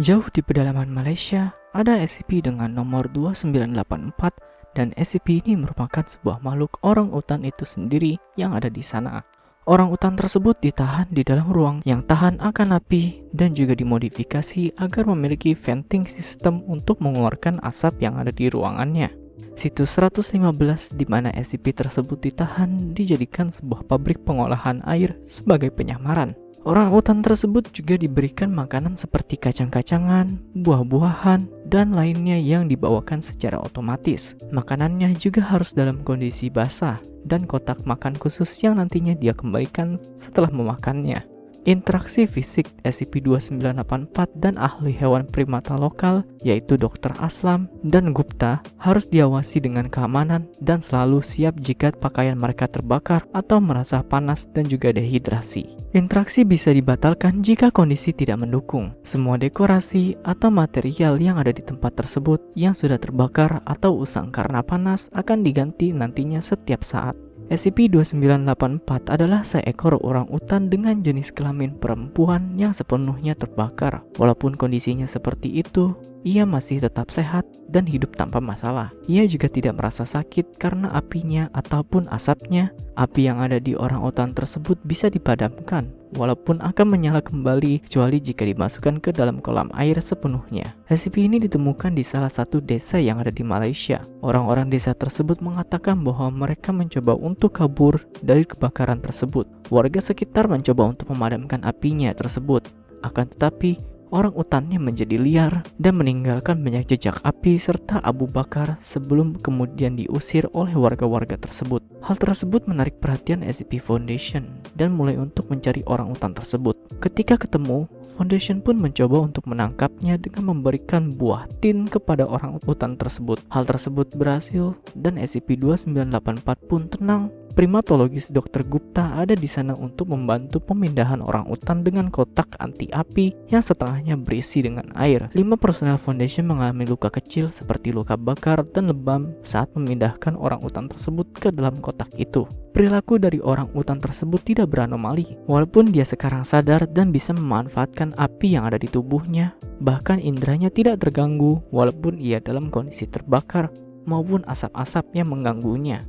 Jauh di pedalaman Malaysia, ada SCP dengan nomor 2984 dan SCP ini merupakan sebuah makhluk orang utan itu sendiri yang ada di sana. Orang utan tersebut ditahan di dalam ruang yang tahan akan api dan juga dimodifikasi agar memiliki venting system untuk mengeluarkan asap yang ada di ruangannya. Situs 115 di mana SCP tersebut ditahan dijadikan sebuah pabrik pengolahan air sebagai penyamaran. Orang utan tersebut juga diberikan makanan seperti kacang-kacangan, buah-buahan, dan lainnya yang dibawakan secara otomatis. Makanannya juga harus dalam kondisi basah dan kotak makan khusus yang nantinya dia kembalikan setelah memakannya. Interaksi fisik SCP-2984 dan ahli hewan primata lokal yaitu Dr. Aslam dan Gupta harus diawasi dengan keamanan dan selalu siap jika pakaian mereka terbakar atau merasa panas dan juga dehidrasi. Interaksi bisa dibatalkan jika kondisi tidak mendukung. Semua dekorasi atau material yang ada di tempat tersebut yang sudah terbakar atau usang karena panas akan diganti nantinya setiap saat. SCP-2984 adalah seekor orang utan dengan jenis kelamin perempuan yang sepenuhnya terbakar. Walaupun kondisinya seperti itu, ia masih tetap sehat dan hidup tanpa masalah. Ia juga tidak merasa sakit karena apinya ataupun asapnya. Api yang ada di orang utan tersebut bisa dipadamkan, walaupun akan menyala kembali kecuali jika dimasukkan ke dalam kolam air sepenuhnya. SCP ini ditemukan di salah satu desa yang ada di Malaysia. Orang-orang desa tersebut mengatakan bahwa mereka mencoba untuk kabur dari kebakaran tersebut. Warga sekitar mencoba untuk memadamkan apinya tersebut. Akan tetapi, orang utannya menjadi liar dan meninggalkan banyak jejak api serta abu bakar sebelum kemudian diusir oleh warga-warga tersebut. Hal tersebut menarik perhatian SCP Foundation dan mulai untuk mencari orang utan tersebut. Ketika ketemu, Foundation pun mencoba untuk menangkapnya dengan memberikan buah tin kepada orang utan tersebut. Hal tersebut berhasil dan SCP-2984 pun tenang Primatologis Dr. Gupta ada di sana untuk membantu pemindahan orang utan dengan kotak anti api yang setengahnya berisi dengan air. Lima personel Foundation mengalami luka kecil seperti luka bakar dan lebam saat memindahkan orang utan tersebut ke dalam kotak itu. Perilaku dari orang utan tersebut tidak beranomali, walaupun dia sekarang sadar dan bisa memanfaatkan api yang ada di tubuhnya. Bahkan indranya tidak terganggu walaupun ia dalam kondisi terbakar maupun asap-asap yang mengganggunya.